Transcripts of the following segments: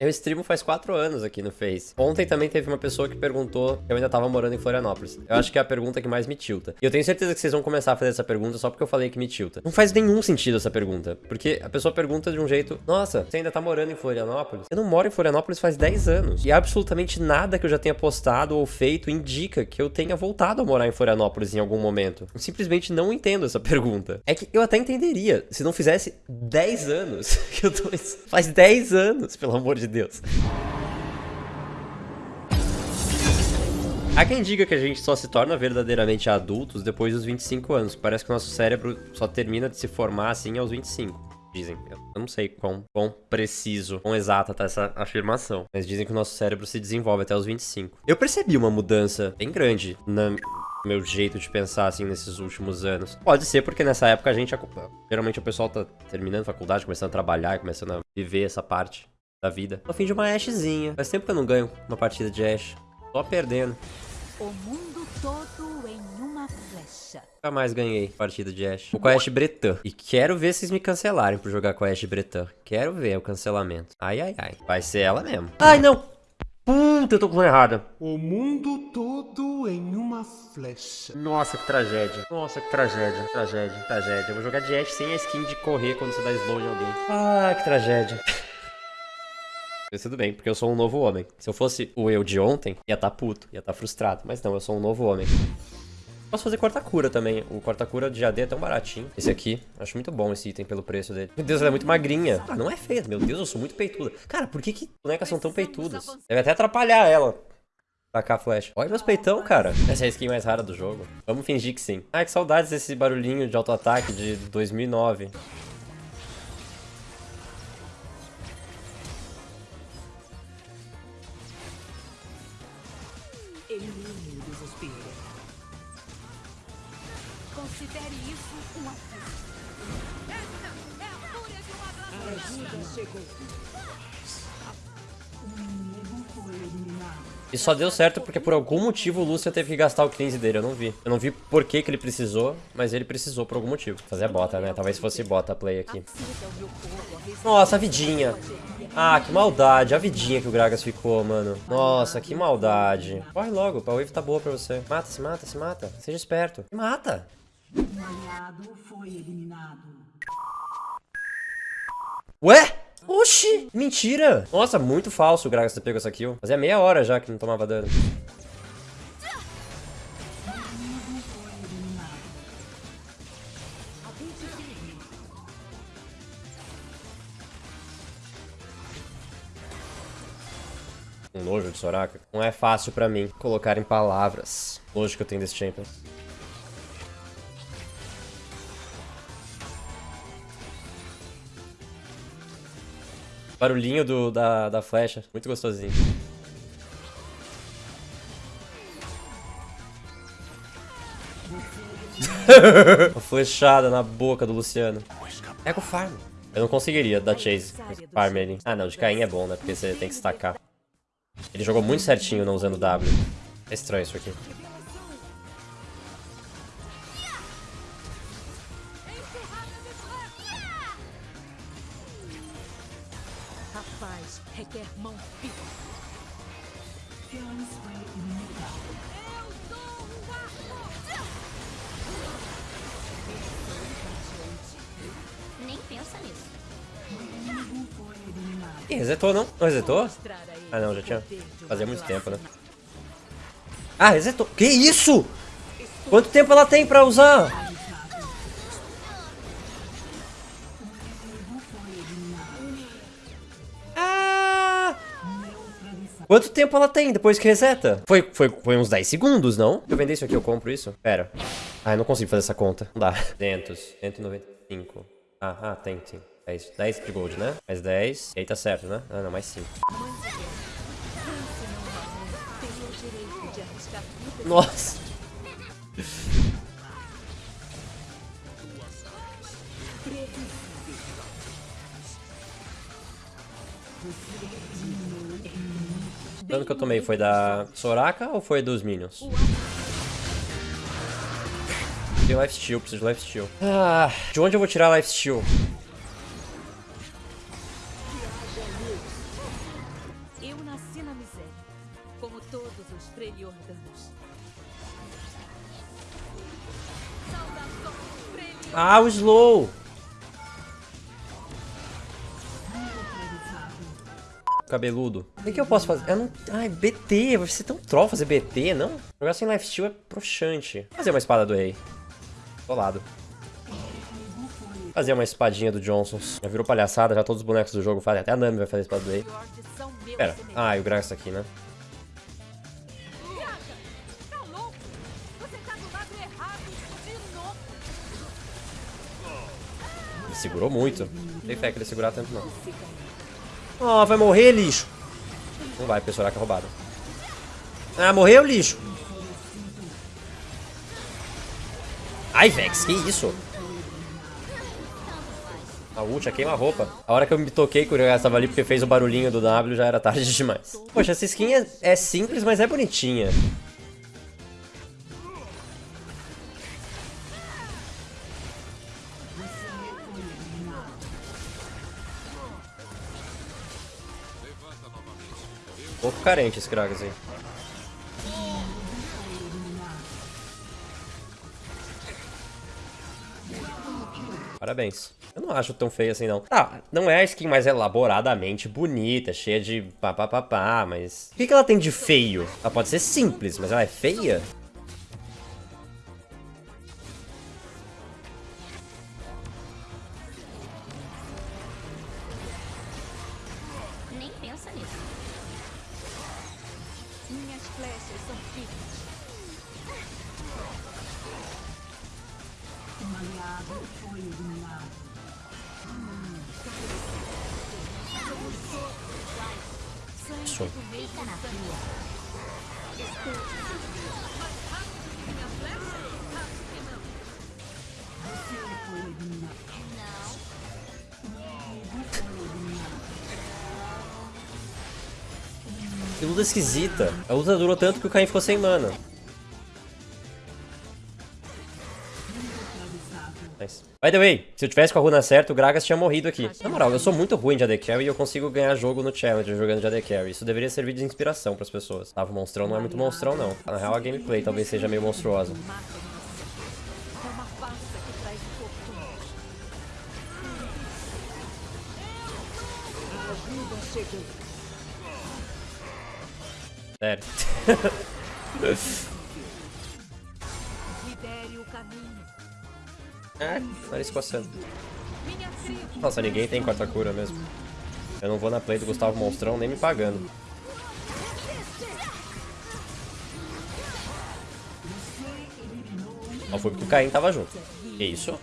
Eu streamo faz quatro anos aqui no Face. Ontem também teve uma pessoa que perguntou eu ainda tava morando em Florianópolis. Eu acho que é a pergunta que mais me tilta. E eu tenho certeza que vocês vão começar a fazer essa pergunta só porque eu falei que me tilta. Não faz nenhum sentido essa pergunta. Porque a pessoa pergunta de um jeito, nossa, você ainda tá morando em Florianópolis? Eu não moro em Florianópolis faz 10 anos. E absolutamente nada que eu já tenha postado ou feito indica que eu tenha voltado a morar em Florianópolis em algum momento. Eu simplesmente não entendo essa pergunta. É que eu até entenderia se não fizesse 10 anos que eu tô. Faz 10 anos, pelo amor de Deus. Há quem diga que a gente só se torna verdadeiramente adultos depois dos 25 anos. Parece que o nosso cérebro só termina de se formar assim aos 25. Dizem. Eu não sei quão, quão preciso, quão exata tá essa afirmação. Mas dizem que o nosso cérebro se desenvolve até os 25. Eu percebi uma mudança bem grande na meu jeito de pensar, assim, nesses últimos anos. Pode ser porque nessa época a gente... Geralmente o pessoal tá terminando faculdade, começando a trabalhar, começando a viver essa parte da vida. No fim de uma Ashzinha. Faz tempo que eu não ganho uma partida de Ash. Só perdendo. O mundo todo em uma flecha. Nunca mais ganhei partida de Ashe. Vou com a Ashe Bretan. E quero ver vocês me cancelarem por jogar com a Ashe Bretan. Quero ver o cancelamento. Ai, ai, ai. Vai ser ela mesmo. Ai, não! Puta, eu tô com errada. O mundo todo em uma flecha. Nossa, que tragédia. Nossa, que tragédia. Tragédia, tragédia. Eu vou jogar de Ashe sem a skin de correr quando você dá slow em alguém. Ah, que tragédia. Mas tudo bem, porque eu sou um novo homem. Se eu fosse o eu de ontem, ia estar tá puto, ia estar tá frustrado. Mas não, eu sou um novo homem. Posso fazer corta-cura também. O corta-cura de AD é tão baratinho. Esse aqui, acho muito bom esse item pelo preço dele. Meu Deus, ela é muito magrinha. Ah, não é feia. Meu Deus, eu sou muito peituda. Cara, por que que bonecas são tão peitudas? Deve até atrapalhar ela. Tacar flash. Olha meus peitão, cara. Essa é a skin mais rara do jogo. Vamos fingir que sim. Ai, que saudades desse barulhinho de auto-ataque de 2009. E só deu certo porque por algum motivo o Lucian teve que gastar o cleanse dele, eu não vi. Eu não vi por que, que ele precisou, mas ele precisou por algum motivo. Fazer bota, né? Talvez fosse bota play aqui. Nossa, a vidinha. Ah, que maldade. A vidinha que o Gragas ficou, mano. Nossa, que maldade. Corre logo, a wave tá boa pra você. Mata, se mata, se mata. Seja esperto. Mata. Ué? Oxi, mentira. Nossa, muito falso o Gragas ter pego essa kill. Fazia meia hora já que não tomava dano. Um nojo de Soraka. Não é fácil pra mim colocar em palavras. Nojo que eu tenho desse champion. Barulhinho do, da, da flecha. Muito gostosinho. Uma flechada na boca do Luciano. Pega o farm. Eu não conseguiria dar chase. Farm ele. Ah não, de Caim é bom, né? Porque você tem que estacar. Ele jogou muito certinho não usando W. É estranho isso aqui. Rapaz, requer mão firme. Nem pensa nisso. Ih, resetou não? Não resetou? Ah não, já tinha. Fazia muito tempo, né? Ah, resetou. Que isso? Quanto tempo ela tem pra usar? Quanto tempo ela tem depois que reseta? Foi, foi, foi uns 10 segundos, não? Se eu vender isso aqui, eu compro isso? Pera. Ah, eu não consigo fazer essa conta. Não dá. 200, 195. Ah, ah, tem, sim. 10, 10 de gold, né? Mais 10. E aí tá certo, né? Ah, não, mais 5. Nossa. O dano que eu tomei foi da Soraka ou foi dos Minions? Tem life steal, preciso de life steal. Ah, de onde eu vou tirar life steal? Eu nasci na miséria, como todos os Freljordanos. Saudações, Freljord! Ah, o slow! Cabeludo. O que, eu posso fazer? Eu não... Ai, BT. Vai ser tão troll fazer BT, não? Jogar sem lifesteal é broxante. Fazer uma espada do rei. Tô lado. Fazer uma espadinha do Johnsons. Já virou palhaçada, já todos os bonecos do jogo fazem. Até a Nami vai fazer a espada do rei. Pera. Ah, e o Gragas tá aqui, né? Do segurou muito. Não tem fé que ele segurar tanto, não. Ó, vai morrer, lixo. Não vai, porque Soraka é roubado. Ah, morreu, lixo. Ai, Vex, que isso? A ult já queima a roupa. A hora que eu me toquei que o Gragas tava ali porque fez o barulhinho do W já era tarde demais. Poxa, essa skin é, é simples, mas é bonitinha. Pouco carente esse Gragas aí. Parabéns. Eu não acho tão feio assim, não. Tá, não é a skin mais elaboradamente bonita, cheia de papapá, mas... O que, que ela tem de feio? Ela pode ser simples, mas ela é feia? Isso. Fica na rua. Que luta esquisita. A luta durou tanto que o Caim ficou sem mana. Nice. By the way, se eu tivesse com a runa certa, o Gragas tinha morrido aqui. Na moral, eu sou muito ruim de AD Carry e eu consigo ganhar jogo no Challenger jogando de AD Carry. Isso deveria servir de inspiração pras pessoas. Tava, o monstrão não é muito monstrão, não. Na real, a gameplay talvez seja meio monstruosa. Sério. O caminho. Ah, nariz coçando. Nossa, ninguém tem quarta cura mesmo. Eu não vou na play do Gustavo Monstrão nem me pagando. Só foi porque o Caim tava junto. Que isso?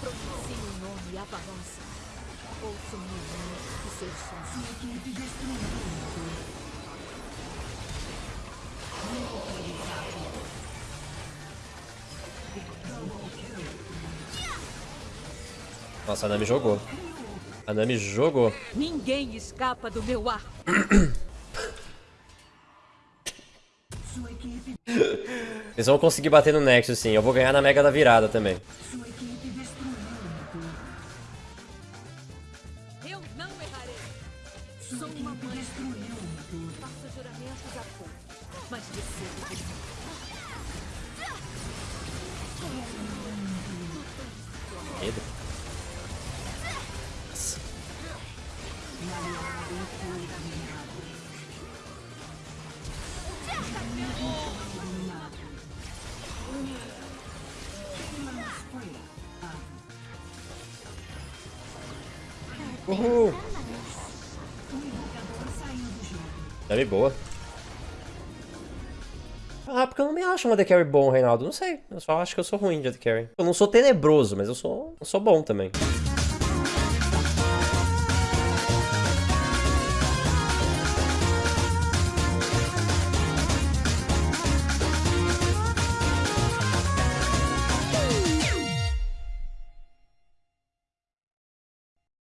Quando pronuncio o nome Avalonça, ouço um momento de seus sons. Nossa, a Nami jogou. A Nami jogou. Ninguém escapa do meu ar. Eles vão conseguir bater no Nexus sim. Eu vou ganhar na Mega da virada também. Pouco, mas recebo de Medo. Uhul. Deve boa. Porque eu não me acho um AD Carry bom, Reinaldo. Não sei. Eu só acho que eu sou ruim de AD Carry. Eu não sou tenebroso, mas eu sou, eu sou bom também.